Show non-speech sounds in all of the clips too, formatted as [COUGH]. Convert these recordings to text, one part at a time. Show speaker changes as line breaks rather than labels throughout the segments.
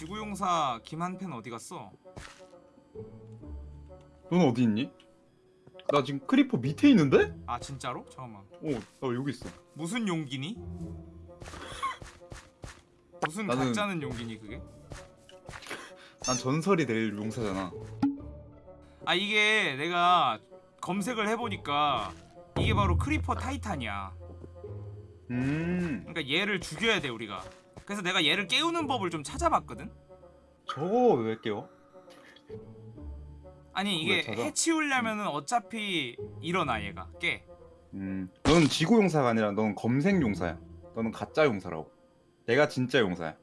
지구용사 김한팬 어디 갔어?
너는 어디 있니? 나 지금 creeper 밑에 있는데?
아 진짜로? 잠깐만
어, 나 여기 있어.
무슨 용기니? 무슨
나는-
가짜는 용기니 그게?
난 전설이 될 용사잖아.
아 이게 내가 검색을 해보니까 이게 바로 creeper titan이야
음,
그러니까 얘를 죽여야 돼 우리가 그래서 내가 얘를 깨우는 법을 좀 찾아봤거든?
저거 왜 깨워?
아니 이게? 해치우려면 은 어차피 일어나 얘가 깨
음, 너는 지구 용사가 아니라 넌 검색 용사야. 너는 가짜 용사라고. 내가 진짜 용사야.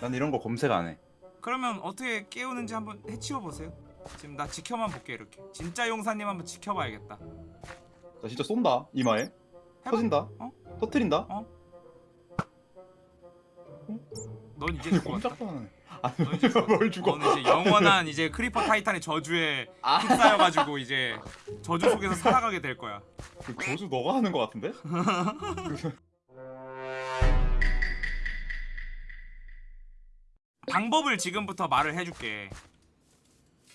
난 이런 거 검색 안 해.
그러면 어떻게 깨우는지 한번 해치워 보세요 지금 나 지켜만 볼게 이렇게 진짜 용사님 한번 지켜봐야겠다
나 진짜 쏜다. 이마에.
해봐.
터진다.
어?
터트린다.
넌 이제.
아니,
넌 이제 죽었다.
뭘 죽어?
너는 이제 영원한 이제 creeper titan의 저주에
아.
휩싸여가지고 이제 저주 속에서 살아가게 될 거야
그 저주 너가 하는 거 같은데? [LAUGHS]
방법을 지금부터 말을 해줄게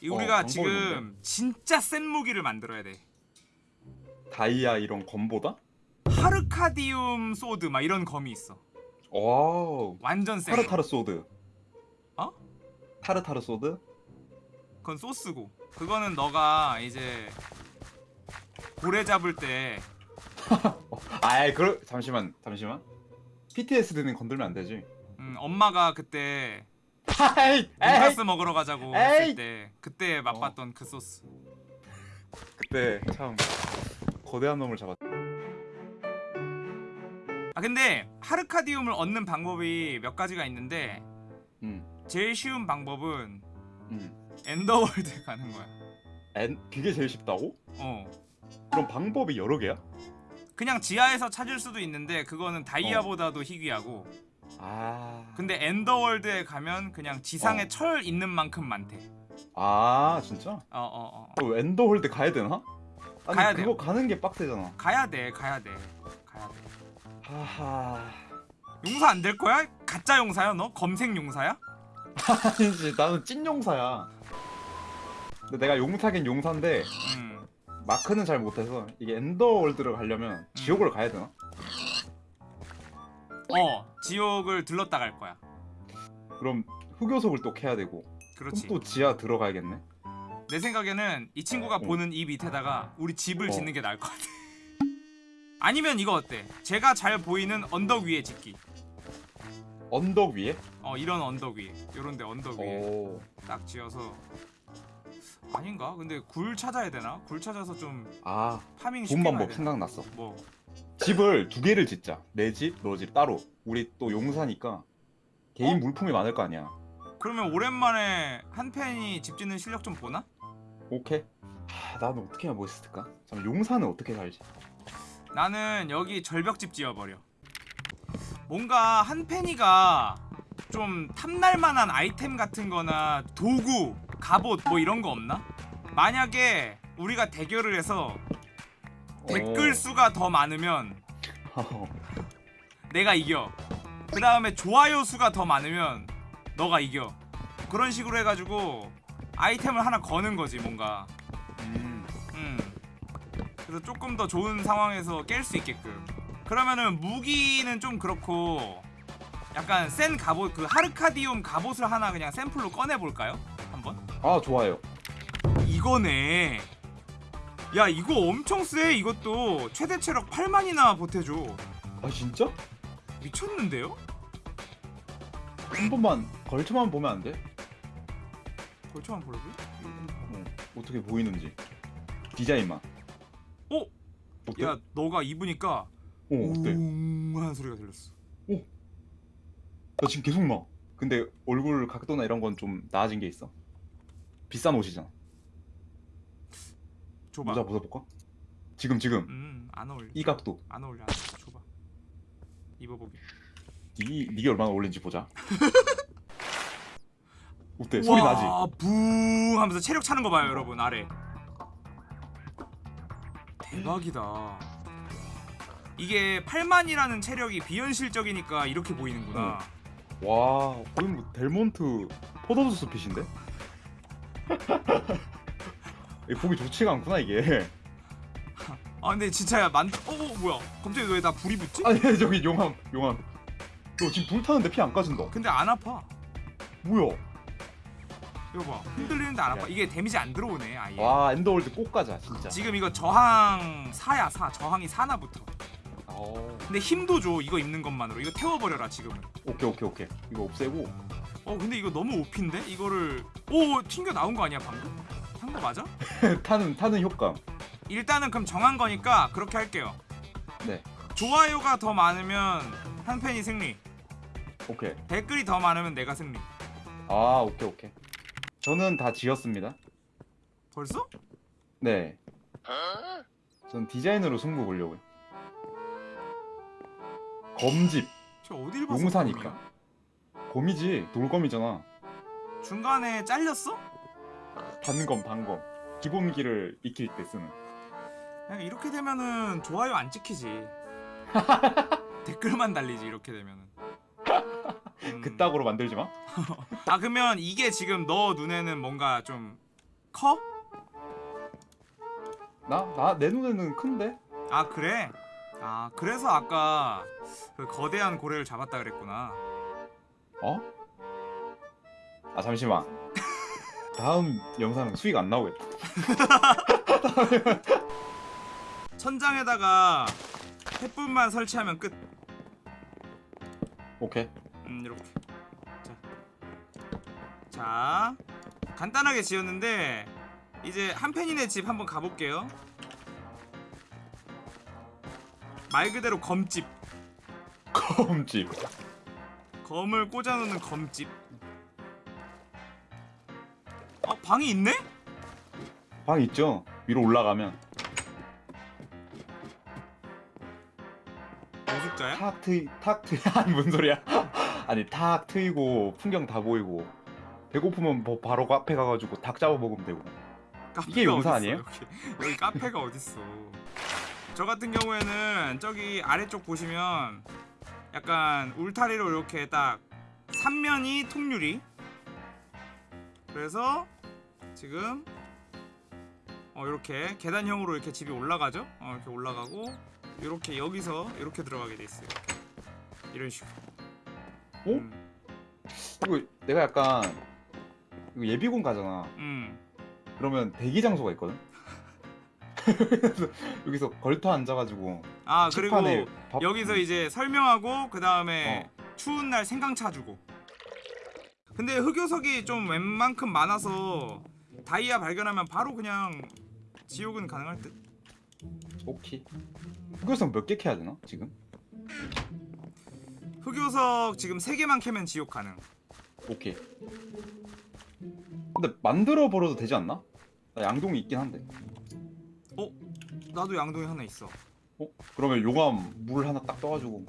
이
어,
우리가
방법이
지금
뭔데?
진짜 센 무기를 만들어야 돼
다이아 이런 검보다?
하르카디움 sword 막 이런 검이 있어
wow.
완전 센 거.
타르타르 sword.
어?
타르타르 sword?
그건 소스고 그거는 너가 이제 고래 잡을 때 [LAUGHS]
아이 그 잠시만 잠시만. PTSD는 건들면 안 되지.
음, 엄마가 그때 돈가스 먹으러 가자고
에이.
했을 때 그때 맛봤던 그 소스
그때 참 거대한 놈을 잡았.
아 근데 하르카디움을 얻는 방법이 몇 가지가 있는데
음,
제일 쉬운 방법은
음.
엔더월드에 가는 거야
엔 그게 제일 쉽다고?
어
그럼 방법이 여러 개야?
그냥 지하에서 찾을 수도 있는데 그거는 다이아보다도 희귀하고
아.
근데 Ender World에 가면 그냥 지상에
어.
철 있는 만큼 많대
아 진짜?
어어어 어, 어.
그 Ender World 가야 되나? 아니
가야
그거
돼요.
가는 게 빡세잖아.
가야 돼 가야 돼 가야 돼
하하.
용사 안 될 거야? 가짜 용사야 너? 검색 용사야?
아니지 나는 찐 용사야. 근데 내가 용사긴 용사인데
음
마크는 잘 못해서 이게 엔더월드를 가려면 지옥을 가야 되나?
어 지옥을 들렀다 갈 거야
그럼 흑요석을 또 캐야 되고
그렇지
또 지하 들어가야겠네.
내 생각에는 이 친구가
어.
보는 이 밑에다가 우리 집을
어.
짓는 게 나을 것 같아 아니면 이거 어때? 제가 잘 보이는 언덕 위에 짓기
언덕 위에?
어 이런 언덕 위에 요런데 언덕 위에
오.
딱 지어서 아닌가? 근데 굴 찾아야 되나? 굴 찾아서 좀
아,
파밍
좋은
쉽게 가야
방법
되나?
생각났어.
뭐
집을 두 개를 짓자. 내 집, 너 집 따로. 우리 또 용사니까 개인
어?
물품이 많을 거 아니야.
그러면 오랜만에 한 팬이 집 짓는 실력 좀 보나?
오케이. 하, 나는 어떻게 해야 멋있을까? 잠깐 용사는 어떻게 살지?
나는 여기 절벽집 지어버려 뭔가 한 팬이가 좀 탐날만한 아이템 같은 거나 도구, 갑옷 뭐 이런 거 없나? 만약에 우리가 대결을 해서 댓글 수가 더 많으면
어. [LAUGHS]
내가 이겨 그 다음에 좋아요 수가 더 많으면 너가 이겨 그런 식으로 해가지고 아이템을 하나 거는 거지 뭔가
음.
음. 그래서 조금 더 좋은 상황에서 깰 수 있게끔. 그러면은 무기는 좀 그렇고 약간 센 갑옷 그 하르카디움 갑옷을 하나 그냥 샘플로 꺼내 볼까요? 한번.
아 좋아요.
이거네. 야 이거 엄청 세 이것도 최대 체력 8만이나 보태줘.
아 진짜?
미쳤는데요?
한 번만 걸쳐만 보면 안 돼?
벌초만 보려고?
어, 어떻게 보이는지 디자인만.
어?
어때?
야 너가 입으니까
어 어때?
웅 하는 소리가 들렸어.
나 지금 계속 나. 근데 얼굴 각도나 이런 건 좀 나아진 게 있어. 비싼 옷이잖아.
줘봐.
모자 벗어볼까? 지금 지금
음안 어울려.
이 각도.
안 어울려. 안 어울려. 줘봐. 입어보게.
니 니게 얼마나 어울린지 보자. [LAUGHS] 어때? 소리 나지?
붕 하면서 체력 차는 거 봐요, 여러분 아래. 대박이다. 이게 8만이라는 체력이 비현실적이니까 이렇게 보이는구나.
와 거의 뭐 델몬트 포도주스 핏인데? [LAUGHS] 이 보기 좋지가 않구나 이게 [LAUGHS]
아 근데 진짜야 만. 어, 어 뭐야? 갑자기 왜 나 불이 붙지?
아니 저기 용암 용암 너 지금 불 타는데 피 안 까진다
근데 안 아파.
뭐야
이거 봐. 흔들리는데 안 아파. 이게 데미지 안 들어오네 아예.
와 Ender World 꼭 가자 진짜
지금 이거 저항 4야 4. 저항이 4나 붙어.
어,
근데 힘도 줘 이거 입는 것만으로. 이거 태워버려라 지금은.
오케이 오케이 오케이 이거 없애고
어 근데 이거 너무 OP인데? 이거를 오 튕겨 나온 거 아니야 방금? 한거 맞아? [LAUGHS]
타는 타는 효과음
일단은 그럼 정한 거니까 그렇게 할게요.
네
좋아요가 더 많으면 한 팬이 승리.
오케이
댓글이 더 많으면 내가 승리.
아 오케이 오케이 저는 다 지었습니다
벌써?
네. 전 디자인으로 승부 보려고요. 검집,
저 어딜 봐서
용사니까. 곰이지, 돌검이잖아.
중간에 잘렸어?
단검, 단검. 기본기를 익힐 때 쓰는.
그냥 이렇게 되면은 좋아요 안 찍히지. [LAUGHS] 댓글만 달리지 이렇게 되면은. 음.
그따구로 만들지 마.
아 그러면 이게 지금 너 눈에는 뭔가 좀 커?
나, 나, 내 눈에는 큰데?
아 그래? 아 그래서 아까 그 거대한 고래를 잡았다 그랬구나.
어? 아, 잠시만. 다음 영상은 수익 안 나오겠다. [LAUGHS]
천장에다가 햇불만 설치하면 끝.
오케이.
음 이렇게. 자, 자 간단하게 지었는데 이제 한 팬이네 집 한번 가볼게요. 말 그대로 검집.
검집.
검을 꽂아놓는 검집. 어 방이 있네?
방 있죠? 위로 올라가면.
노숙자야?
탁 트이, 탁 트이, [LAUGHS] 아니, 뭔 소리야. 아니, 탁 트이고, 풍경 다 보이고. 배고프면 뭐 바로 카페 가가지고 닭 잡아 먹으면 되고. 이게 용사 아니에요?
여기, 여기 카페가 어딨어 저 같은 경우에는 저기 아래쪽 보시면 약간 울타리로 이렇게 딱 3면이 통유리 그래서 지금 어 이렇게 계단형으로 이렇게 집이 올라가죠 어 이렇게 올라가고 이렇게 여기서 이렇게 들어가게 돼 있어요 이런 식으로
어?
음,
그리고 내가 약간 이거 예비군 가잖아.
음.
그러면 대기 장소가 있거든. [LAUGHS] 여기서 걸터 앉아가지고
아 그리고
밥-
여기서 이제 설명하고 그 다음에
어.
추운 날 생강 차 주고. 근데 흑요석이 좀 웬만큼 많아서 다이아 발견하면 바로 그냥 지옥은 가능할 듯.
오케이. 흑요석 몇 개 캐야 되나 지금?
흑요석 지금 3개만 캐면 지옥 가능.
오케이. 근데 만들어 버려도 되지 않나? 나 양동이 있긴 한데.
나도 양동이 하나 있어.
어? 그러면 용암 물 하나 딱 떠가지고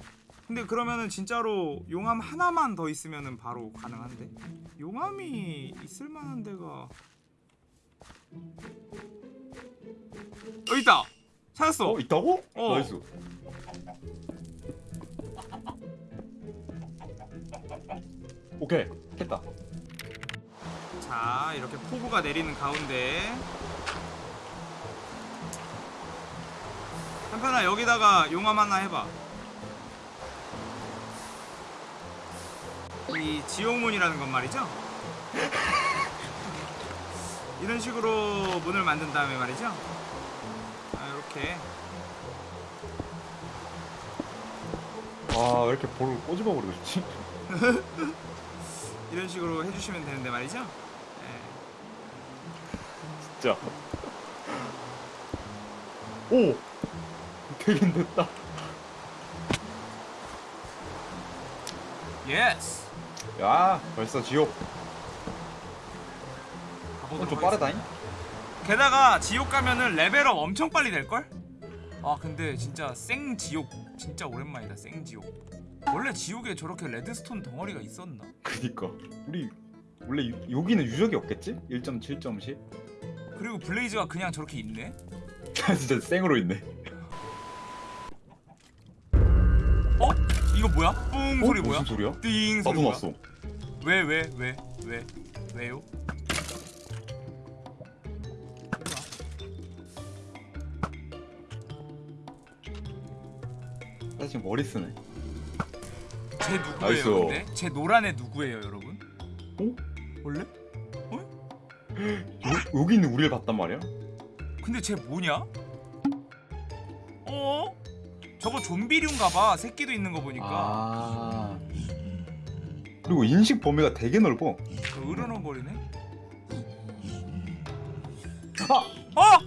근데 그러면은 진짜로 용암 하나만 더 있으면은 바로 가능한데. 용암이 있을 만한 데가 여기 있다. 찾았어.
어 있다고?
어.
nice. 오케이. 했다.
자 이렇게 폭우가 내리는 가운데. 한편아 여기다가 용암 하나 해봐. 이 지옥문이라는 건 말이죠? [LAUGHS] 이런 식으로 문을 만든 다음에 말이죠? 아, 이렇게.
아왜 이렇게 볼을 꼬집어 버리고 싶지? [LAUGHS]
이런 식으로 해주시면 되는데 말이죠 네.
진짜. 오 되긴 됐다.
yes
야 벌써 지옥.
가보도록
어, 좀. 빠르다잉?
게다가 지옥 가면은 level up 엄청 빨리 될걸? 아 근데 진짜 생 지옥 진짜 오랜만이다 생 지옥 원래 지옥에 저렇게 redstone 덩어리가 있었나?
그니까 우리 원래 유- 여기는 유적이 없겠지? 1.7.10?
그리고 blaze가 그냥 저렇게 있네? [LAUGHS]
진짜 생으로 있네.
어? 이거 뭐야? 뿡 소리
어?
뭐야?
무슨 소리야?
띵 소리
나도
뭐야?
났어.
왜 왜 왜 왜 왜요?
나 지금 머리 쓰네.
쟤 누구예요?
nice.
근데 쟤 노란 애 누구예요, 여러분?
어?
원래?
여, 여기 있는 우리를 봤단 말이야?
근데 쟤 뭐냐? 어? 저거 좀비류인가봐. 새끼도 있는 거 보니까.
아. 그리고 인식 범위가 되게 넓어.
그 으르렁 거리네.
아!
어!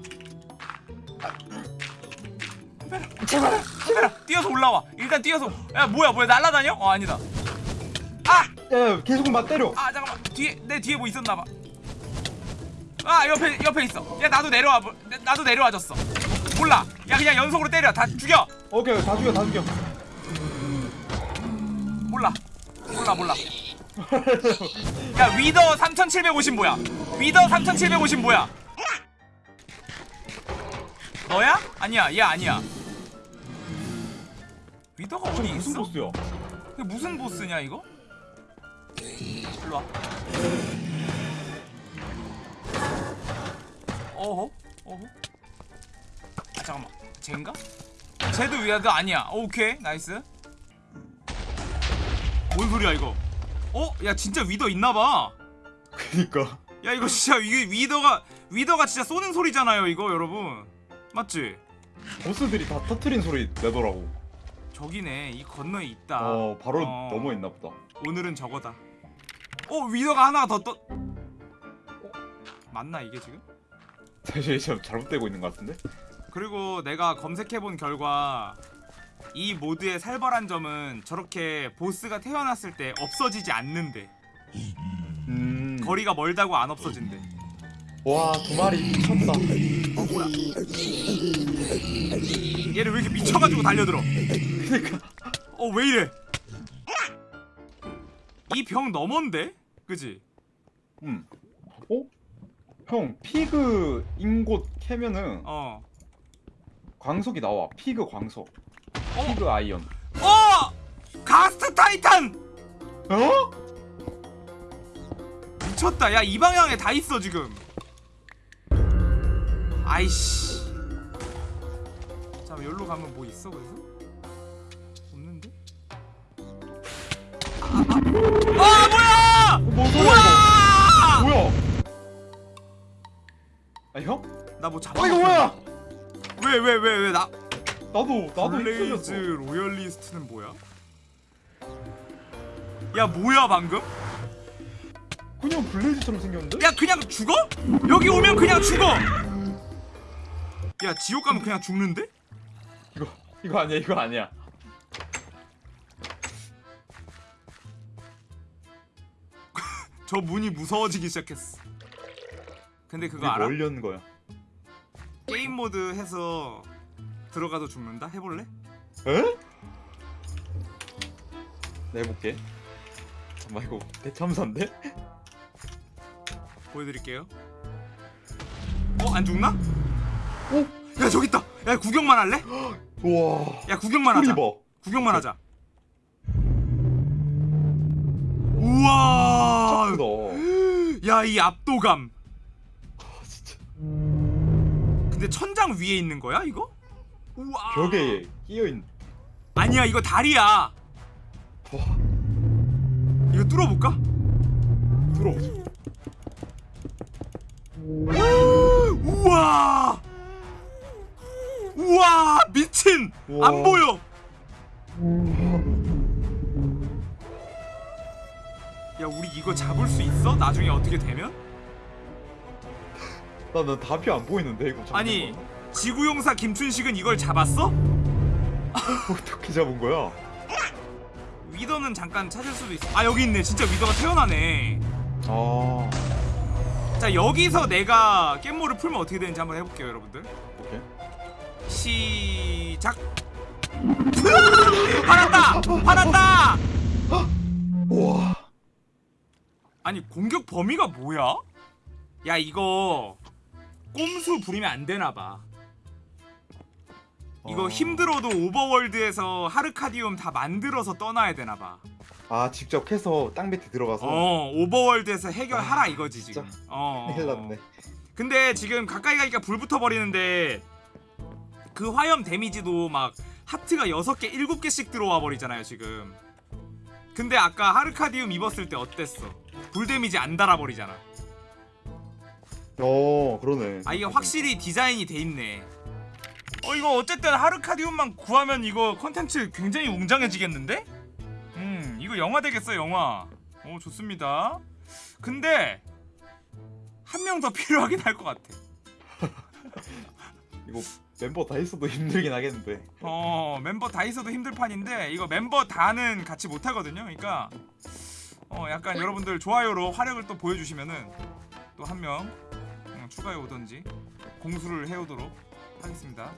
카메라, 카메라, 뛰어서 올라와. 일단 뛰어서. 야 뭐야 뭐야 날라다녀? 어 아니다. 아!
야, 야 계속 맞 때려.
아 잠깐만 뒤에 내 뒤에 뭐 있었나봐 아 옆에 옆에 있어 야 나도 내려와 나- 나도 내려와줬어 몰라 야 그냥 연속으로 때려 다 죽여
오케이, 다 죽여, 다 죽여.
몰라 몰라 몰라 야 위더 3750 뭐야 위더 3750 뭐야 너야? 아니야 얘 아니야 위더가 어디
무슨
있어?
보스야?
이게 무슨 보스냐 이거? 일로 와 어허? 어허? 아 잠깐만 쟤인가? 쟤도 Wither 아니야 오케이 nice 뭔 소리야 이거 어? 야 진짜 Wither 있나봐
그니까.
야 이거 진짜 이게 Wither가 Wither가 진짜 쏘는 소리잖아요 이거 여러분 맞지?
보스들이 다 터트린 소리 내더라고.
저기네 이 건너에 있다
어, 바로
어.
넘어 있나 보다.
오늘은 저거다. 어 Wither가 하나 더 떠. 어? 맞나 이게 지금?
사실 지금 잘못되고 있는 것 같은데?
그리고 내가 검색해본 결과 이 모드의 살벌한 점은 저렇게 보스가 태어났을 때 없어지지 않는데
음.
거리가 멀다고 안 없어진대.
와, 두 마리 미쳤다.
어 뭐야? 얘를 왜 이렇게 미쳐가지고 달려들어?
그니까.
어 왜 이래? 이 벽 너먼데? 그지?
음. 어? 형, pig ingot 캐면은
어.
광석이 나와. pig 광석.
어?
pig iron.
어! Ghast Titan!
어?
미쳤다. 야, 이 방향에 다 있어, 지금. 아이씨. 잠깐, 여기로 가면 뭐 있어, 그래서? 뭐 잡아.
어, 이거 뭐야?
왜, 왜, 왜, 왜, 나.
나도, 나도 헷갈렸어.
로열리스트는 뭐야? 야, 뭐야, 방금?
그냥 블레이즈처럼 생겼는데?
야 그냥 죽어? 여기 오면 그냥 죽어. 야 지옥 가면 그냥 죽는데?
이거, 이거 아니야, 이거 아니야. [LAUGHS]
저 문이 무서워지기 시작했어. 근데 그거 알아?
뭘 연 거야?
게임 모드 해서 들어가도 죽는다? 해볼래?
에? 나 해볼게. 잠깐만 이거 대참사인데?
보여드릴게요. 어? 안 죽나? 오? 야 저기 있다. 야 구경만 할래? [GASPS]
우와.
야 구경만 하자.
봐.
구경만 하자. 우와.
크다. [GASPS]
야이 압도감. 근데 천장 위에 있는 거야 이거? 우와.
벽에 끼어 있는.
아니야 이거 다리야.
와.
이거 뚫어볼까?
들어보자.
우와! 우와! 미친!
우와.
안 보여! 야 우리 이거 잡을 수 있어? 나중에 어떻게 되면?
나 나 답이 안 보이는데 이거.
아니? 지구용사 김춘식은 이걸 잡았어? [LAUGHS]
어떻게 잡은 거야?
위더는 잠깐 찾을 수도 있어 아 여기 있네 진짜 위더가 태어나네
아.
자 여기서 내가 깻모를 풀면 어떻게 되는지 한번 해볼게요 여러분들
오케이.
시작 화났다! 화났다!
우와.
아니 공격 범위가 뭐야? 야 이거 꼼수 부리면 안 되나 봐. 이거
어.
힘들어도 오버월드에서 하르카디움 다 만들어서 떠나야 되나봐
아 직접 해서 땅 밑에 들어가서
어 오버월드에서 해결하라
아,
이거지 지금
진짜.
어, 어.
큰일 났네.
근데 지금 가까이 가니까 불 붙어 버리는데 그 화염 데미지도 막 하트가 6개 7개씩 들어와 버리잖아요 지금 근데 아까 하르카디움 입었을 때 어땠어 불 데미지 안 달아 버리잖아
어 그러네.
아 이게 확실히 디자인이 돼 있네 어 이거 어쨌든 하르카디움만 구하면 이거 컨텐츠 굉장히 웅장해지겠는데? 음 이거 영화 되겠어 영화 오 좋습니다 근데 한 명 더 [LAUGHS] 필요하긴 할 것 같아 [LAUGHS]
이거 멤버 다 있어도 힘들긴 하겠는데.
어 멤버 다 있어도 힘들 판인데 이거 멤버 다는 같이 못 하거든요. 그러니까 어 약간 여러분들 좋아요로 화력을 또 보여주시면은 또 한명 추가해 오던지 공수를 해오도록 하겠습니다.